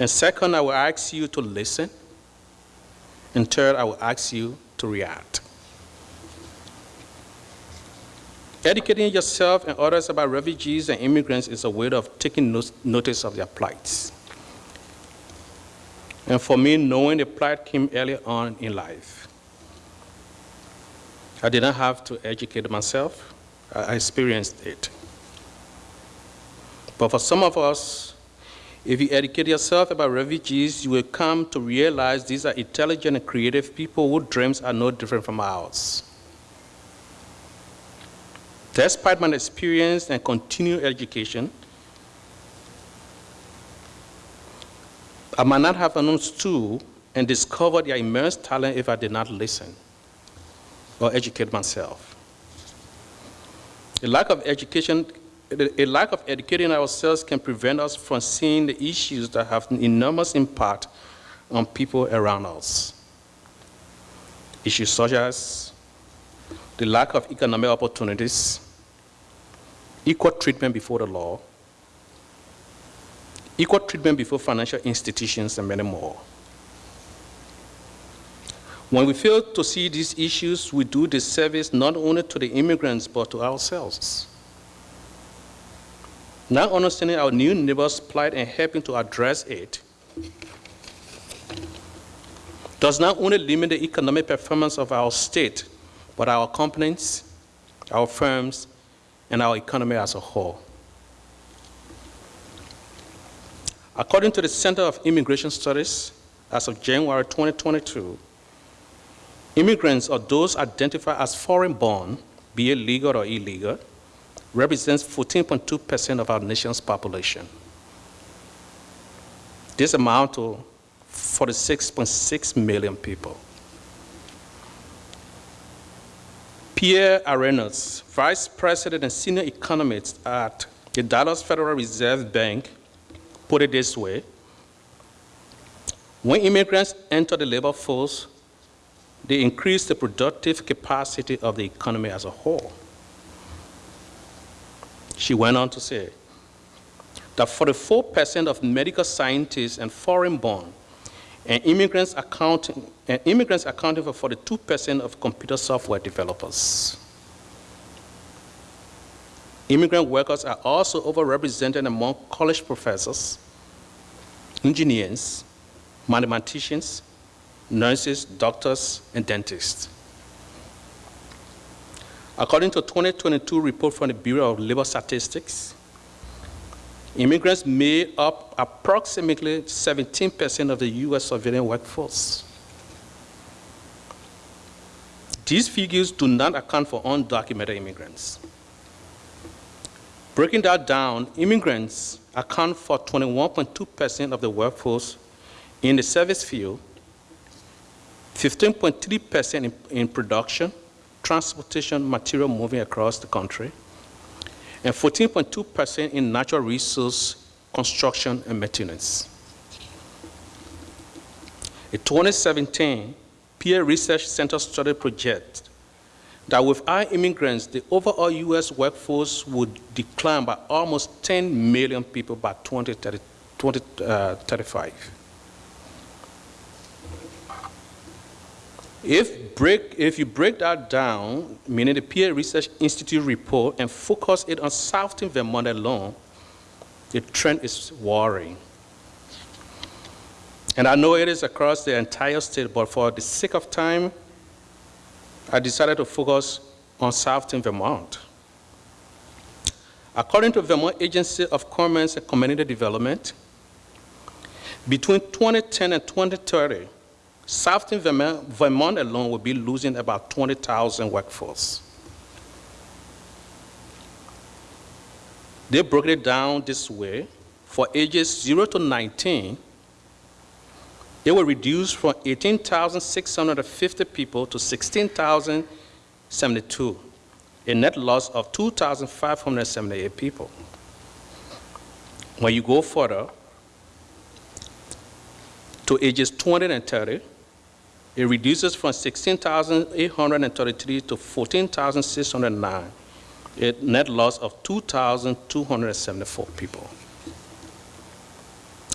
And second, I will ask you to listen. And third, I will ask you to react. Educating yourself and others about refugees and immigrants is a way of taking no- notice of their plights. And for me, knowing the plight came early on in life. I did not have to educate myself, I I experienced it. But for some of us, if you educate yourself about refugees, you will come to realize these are intelligent and creative people whose dreams are no different from ours. Despite my experience and continued education, I might not have understood and discovered their immense talent if I did not listen or educate myself. A lack of education, a lack of educating ourselves can prevent us from seeing the issues that have an enormous impact on people around us. Issues such as the lack of economic opportunities, equal treatment before the law, equal treatment before financial institutions, and many more. When we fail to see these issues, we do disservice not only to the immigrants, but to ourselves. Not understanding our new neighbor's plight and helping to address it does not only limit the economic performance of our state, but our companies, our firms, and our economy as a whole. According to the Center of Immigration Studies, as of January 2022, immigrants or those identified as foreign-born, be it legal or illegal, represents 14.2% of our nation's population. This amounts to 46.6 million people. Pia Orrenius, Vice President and Senior Economist at the Dallas Federal Reserve Bank, put it this way When immigrants enter the labor force, they increase the productive capacity of the economy as a whole. She went on to say that 44% of medical scientists and foreign born and immigrants accounting, and immigrants accounting for 42% of computer software developers. Immigrant workers are also overrepresented among college professors, engineers, mathematicians, nurses, doctors, and dentists. According to a 2022 report from the Bureau of Labor Statistics, immigrants made up approximately 17% of the U.S. civilian workforce. These figures do not account for undocumented immigrants. Breaking that down, immigrants account for 21.2% of the workforce in the service field, 15.3% in, in production, transportation, material moving across the country, and 14.2% in natural resource construction and maintenance. A 2017 Pew Research Center study project that without immigrants, the overall U.S. workforce would decline by almost 10 million people by 2030, 2035. If, break, if you break that down, meaning the Pew Research Institute report, and focus it on Southern Vermont alone, the trend is worrying. And I know it is across the entire state, but for the sake of time, I decided to focus on Southern Vermont. According to Vermont Agency of Commerce and Community Development, between 2010 and 2030, Southern Vermont, Vermont alone will be losing about 20,000 workforce. They broke it down this way. For ages 0 to 19, they were reduced from 18,650 people to 16,072, a net loss of 2,578 people. When you go further to ages 20 and 30, it reduces from 16,833 to 14,609, a net loss of 2,274 people.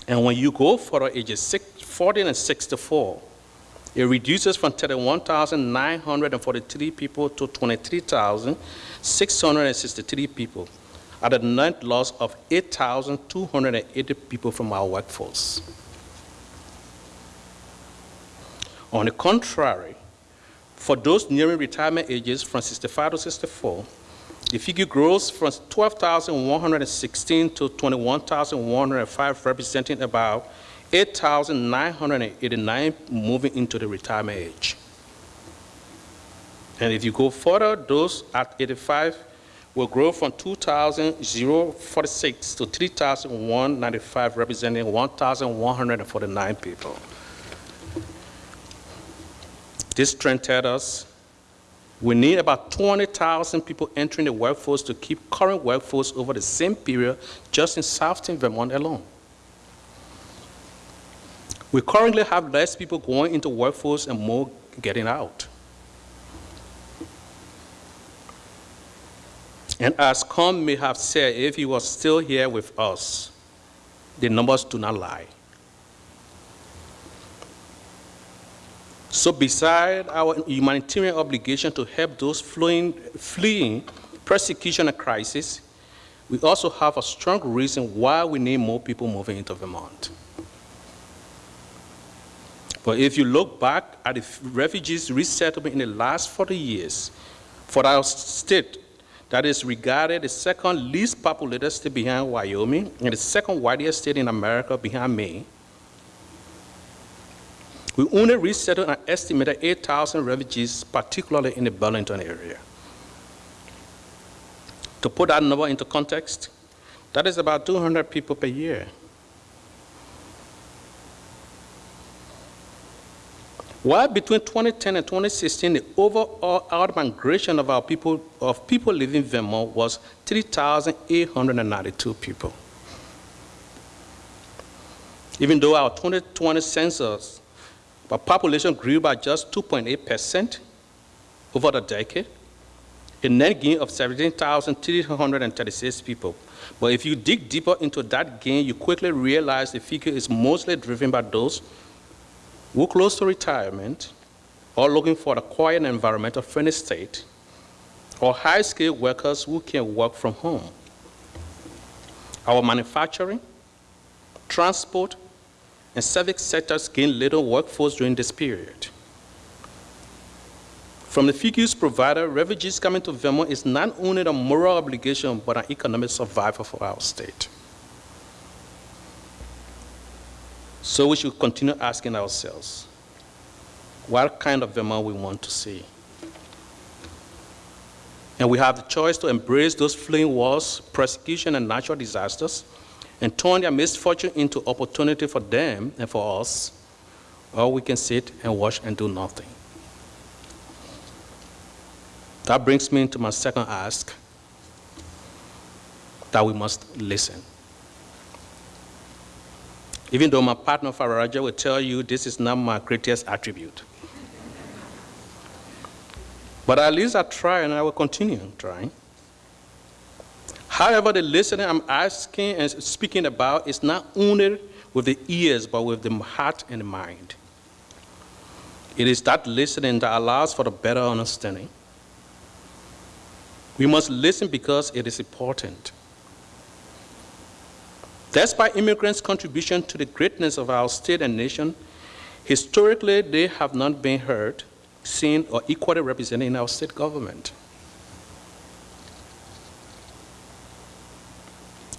And when you go for ages 6, 40 and 64, It reduces from 31,943 people to 23,663 people, at a net loss of 8,280 people from our workforce. On the contrary, for those nearing retirement ages from 65 to 64, the figure grows from 12,116 to 21,105, representing about 8,989 moving into the retirement age. And if you go further, those at 85 will grow from 2,046 to 3,195, representing 1,149 people. This trend tells us we need about 20,000 people entering the workforce to keep current workforce over the same period just in Southton, Vermont alone. We currently have less people going into workforce and more getting out. And as Con may have said, if he was still here with us, the numbers do not lie. So beside our humanitarian obligation to help those fleeing, fleeing persecution and crisis, we also have a strong reason why we need more people moving into Vermont. But if you look back at the refugees resettlement in the last 40 years, for our state, that is regarded the second least populated state behind Wyoming and the second widest state in America behind Maine. We only resettled an estimated 8,000 refugees, particularly in the Burlington area. To put that number into context, that is about 200 people per year. While between 2010 and 2016, the overall out-migration of our people, of people living in Vermont was 3,892 people. Even though our 2020 census, our population grew by just 2.8% over the decade, a net gain of 17,336 people. But if you dig deeper into that gain, you quickly realize the figure is mostly driven by those who are close to retirement or looking for a quiet environmental friendly state, or high-skilled workers who can work from home. Our manufacturing, transport, and civic sectors gained little workforce during this period. From the figures provided, refugees coming to Vermont is not only a moral obligation, but an economic survival for our state. So we should continue asking ourselves, what kind of Vermont we want to see? And we have the choice to embrace those fleeing wars, persecution, and natural disasters, and turn their misfortune into opportunity for them and for us, or we can sit and watch and do nothing. That brings me to my second ask, that we must listen. Even though my partner Fararaja will tell you this is not my greatest attribute. But at least I try and I will continue trying. However, the listening I'm asking and speaking about is not only with the ears, but with the heart and the mind. It is that listening that allows for a better understanding. We must listen because it is important. Despite immigrants' contribution to the greatness of our state and nation, historically they have not been heard, seen, or equally represented in our state government.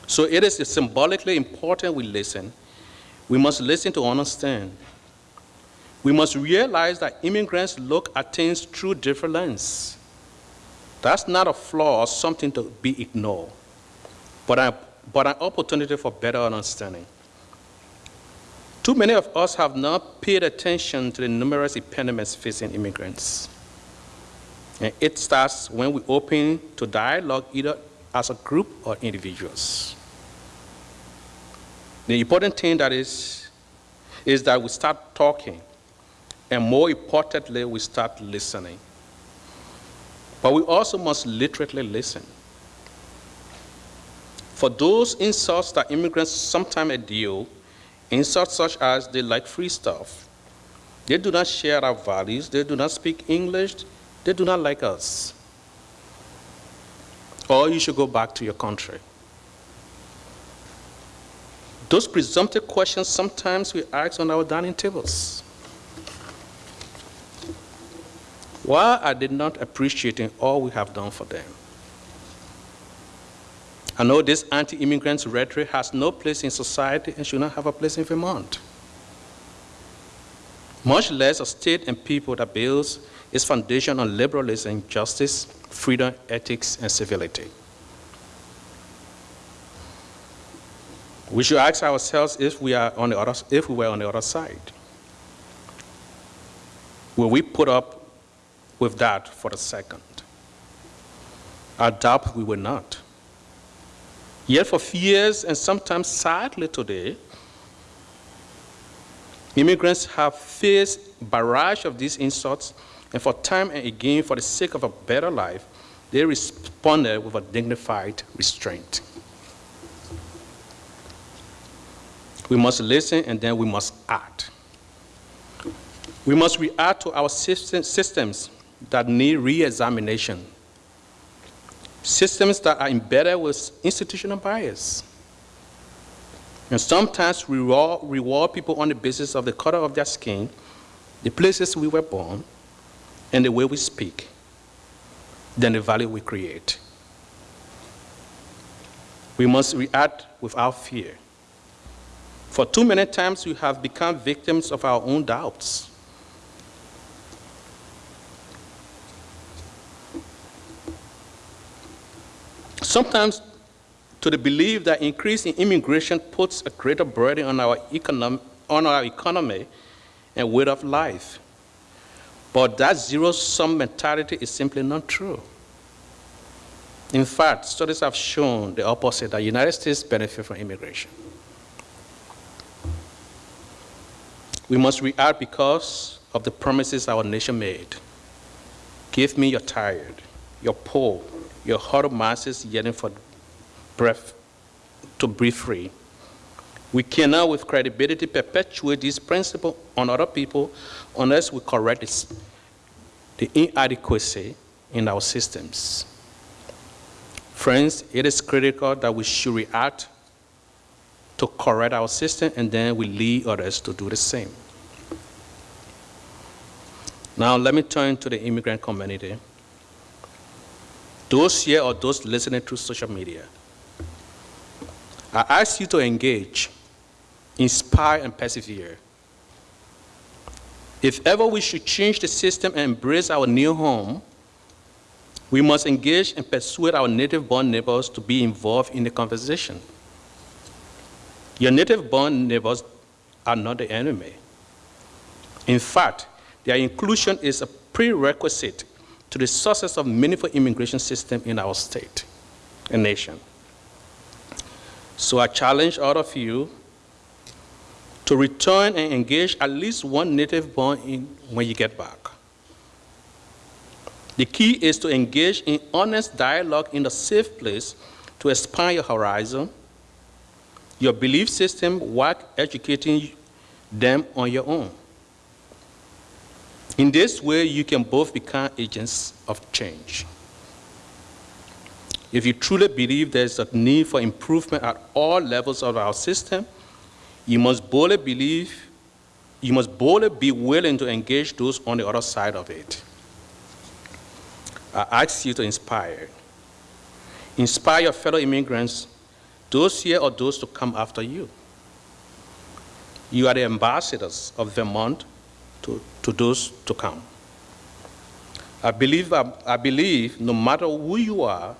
So it is symbolically important we listen. We must listen to understand. We must realize that immigrants look at things through different lenses. That's not a flaw or something to be ignored, but an but an opportunity for better understanding. Too many of us have not paid attention to the numerous impediments facing immigrants. And it starts when we open to dialogue either as a group or individuals. The important thing that is, is that we start talking, and more importantly, we start listening. But we also must literally listen. For those insults that immigrants sometimes endure, insults such as they like free stuff, They do not share our values. They do not speak English. They do not like us. Or you should go back to your country. Those presumptive questions sometimes we ask on our dining tables. Why are they not appreciating all we have done for them? I know this anti-immigrant rhetoric has no place in society and should not have a place in Vermont. Much less a state and people that builds its foundation on liberalism, and justice, freedom, ethics, and civility. We should ask ourselves if we, are on the other, if we were on the other side. Will we put up with that for a second? I doubt we will not. Yet for years, and sometimes sadly today, immigrants have faced barrage of these insults, and for time and again, for the sake of a better life, they responded with a dignified restraint. We must listen and then we must act. We must react to our system, systems that need re-examination. Systems that are embedded with institutional bias. And sometimes we reward, reward people on the basis of the color of their skin, the places we were born, and the way we speak, than the value we create. We must react without fear. For too many times, we have become victims of our own doubts. Sometimes, to the belief that increasing immigration puts a greater burden on our, econom on our economy and way of life. But that zero-sum mentality is simply not true. In fact, studies have shown the opposite, that United States benefit from immigration. We must react because of the promises our nation made. Give me your tired, your poor, your huddled masses yearning for breath to breathe free. We cannot, with credibility, perpetuate this principle on other people unless we correct this, the inadequacy in our systems. Friends, it is critical that we should react to correct our system and then we lead others to do the same. Now, let me turn to the immigrant community. Those here or those listening through social media, I ask you to engage, inspire, and persevere. If ever we should change the system and embrace our new home, we must engage and persuade our native-born neighbors to be involved in the conversation. Your native-born neighbors are not the enemy. In fact, their inclusion is a prerequisite to the success of meaningful immigration system in our state and nation. So I challenge all of you to return and engage at least one native born in when you get back. The key is to engage in honest dialogue in a safe place to expand your horizon, your belief system while educating them on your own. In this way, you can both become agents of change. If you truly believe there's a need for improvement at all levels of our system, you must boldly believe, you must boldly be willing to engage those on the other side of it. I ask you to inspire. Inspire your fellow immigrants, those here or those to come after you. You are the ambassadors of Vermont to, to those to come. I believe, I, I believe no matter who you are,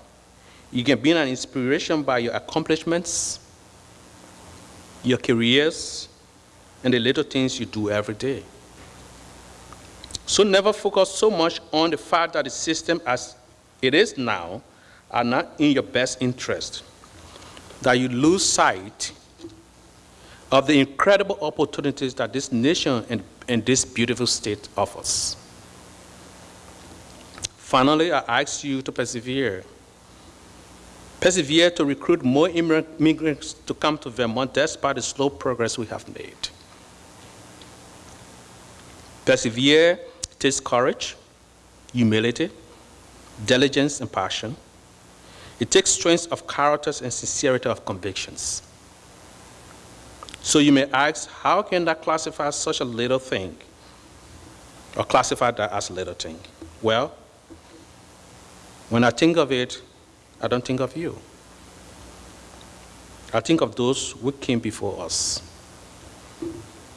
you can be an inspiration by your accomplishments, your careers, and the little things you do every day. So never focus so much on the fact that the system as it is now are not in your best interest, that you lose sight of the incredible opportunities that this nation and, and this beautiful state offers. Finally, I ask you to persevere persevere to recruit more immigrants to come to Vermont despite the slow progress we have made. Persevere takes courage, humility, diligence, and passion. It takes strength of characters and sincerity of convictions. So you may ask, how can that classify such a little thing? Or classify that as a little thing? Well, when I think of it, I don't think of you. I think of those who came before us.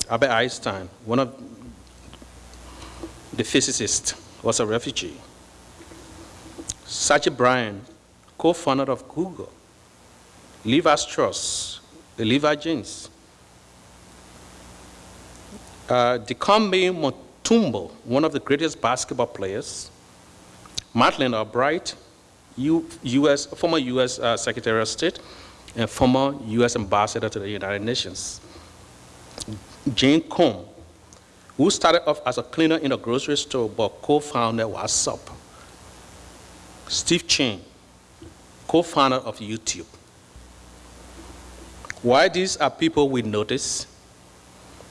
Albert Einstein, one of the physicists, was a refugee. Sergey Brin, co-founder of Google. Levi Strauss, the Levi jeans. Uh, Dikembe Mutombo, one of the greatest basketball players. Madeleine Albright, US, former U.S. Uh, Secretary of State and former U.S. Ambassador to the United Nations. Jan Koum, who started off as a cleaner in a grocery store but co-founded WhatsApp. Steve Chen, co-founder of YouTube. Why these are people we notice?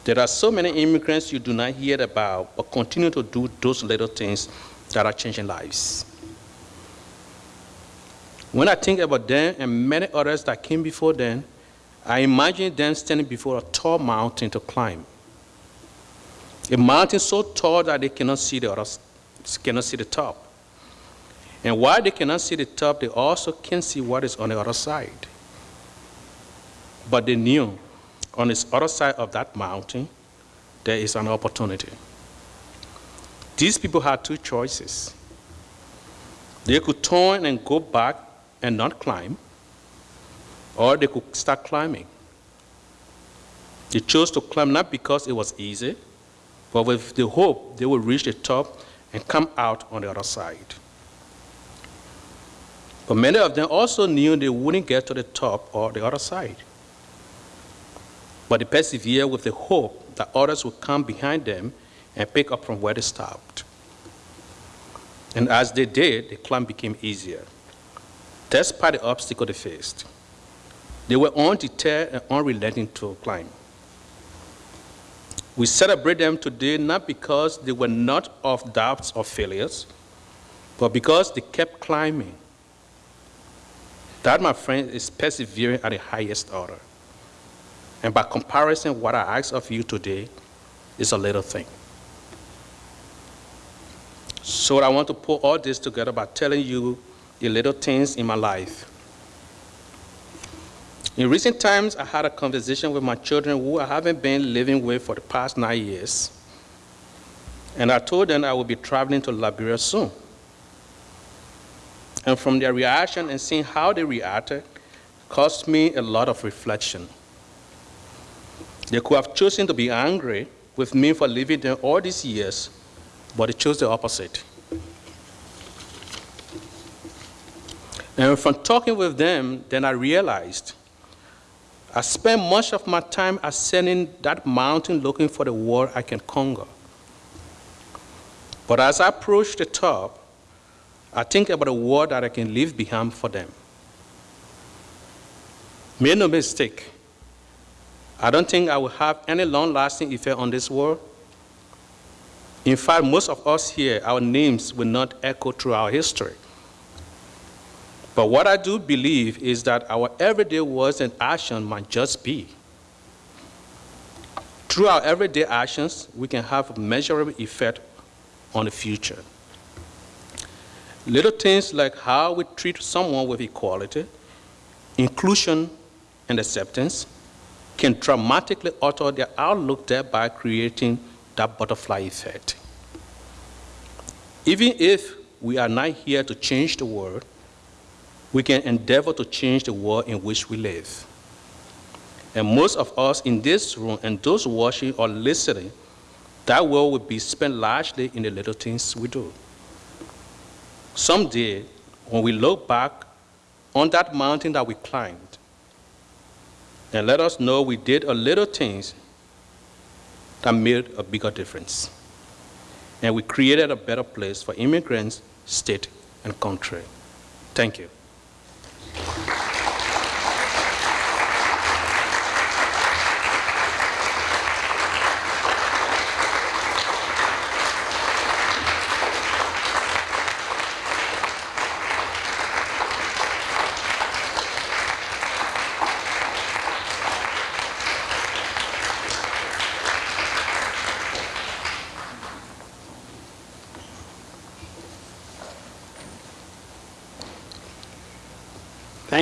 There are so many immigrants you do not hear about but continue to do those little things that are changing lives. When I think about them and many others that came before them, I imagine them standing before a tall mountain to climb. A mountain so tall that they cannot see the, other, cannot see the top. And while they cannot see the top, they also can see what is on the other side. But they knew on the other side of that mountain, there is an opportunity. These people had two choices. They could turn and go back and not climb, or they could start climbing. They chose to climb not because it was easy, but with the hope they would reach the top and come out on the other side. But many of them also knew they wouldn't get to the top or the other side. But they persevered with the hope that others would come behind them and pick up from where they stopped. And as they did, the climb became easier. Despite the obstacle they faced, they were undeterred and unrelenting to climb. We celebrate them today not because they were not of doubts or failures, but because they kept climbing. That, my friend, is persevering at the highest order. And by comparison, what I ask of you today is a little thing. So I want to put all this together by telling you the little things in my life. In recent times, I had a conversation with my children who I haven't been living with for the past nine years. And I told them I would be traveling to Liberia soon. And from their reaction and seeing how they reacted caused me a lot of reflection. They could have chosen to be angry with me for leaving them all these years, but they chose the opposite. And from talking with them, then I realized I spent much of my time ascending that mountain looking for the world I can conquer. But as I approach the top, I think about the world that I can leave behind for them. Make no mistake, I don't think I will have any long lasting effect on this world. In fact, most of us here, our names will not echo through our history. But what I do believe is that our everyday words and actions might just be. Through our everyday actions, we can have a measurable effect on the future. Little things like how we treat someone with equality, inclusion, and acceptance can dramatically alter their outlook, thereby creating that butterfly effect. Even if we are not here to change the world, we can endeavor to change the world in which we live. And most of us in this room and those watching or listening, that world will be spent largely in the little things we do. Someday, when we look back on that mountain that we climbed, and let us know we did a little things that made a bigger difference. And we created a better place for immigrants, state, and country. Thank you. Thank you,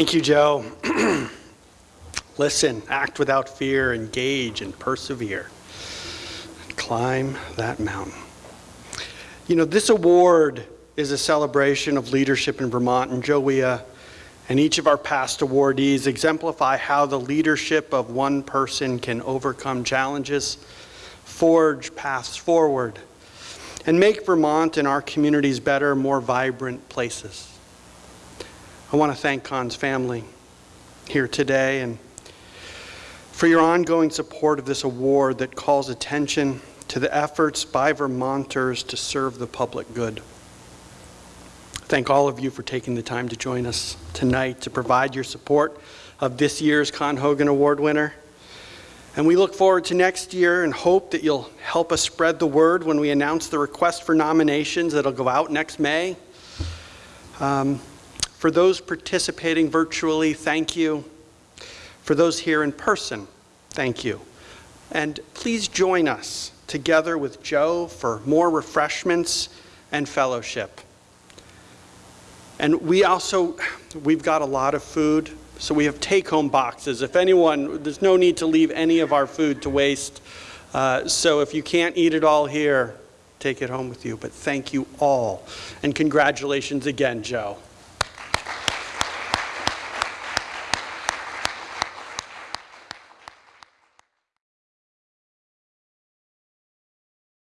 Joe. Listen, act without fear, engage, and persevere. Climb that mountain. You know, this award is a celebration of leadership in Vermont, and Joe, uh, and each of our past awardees exemplify how the leadership of one person can overcome challenges, forge paths forward, and make Vermont and our communities better, more vibrant places. I want to thank Con's family here today and for your ongoing support of this award that calls attention to the efforts by Vermonters to serve the public good. Thank all of you for taking the time to join us tonight to provide your support of this year's Con Hogan Award winner. And we look forward to next year and hope that you'll help us spread the word when we announce the request for nominations that'll go out next May. Um, for those participating virtually, thank you. For those here in person, thank you. And please join us together with Joe for more refreshments and fellowship. And we also, we've got a lot of food, so we have take-home boxes. If anyone, there's no need to leave any of our food to waste. Uh, So if you can't eat it all here, take it home with you. But thank you all, and congratulations again, Joe.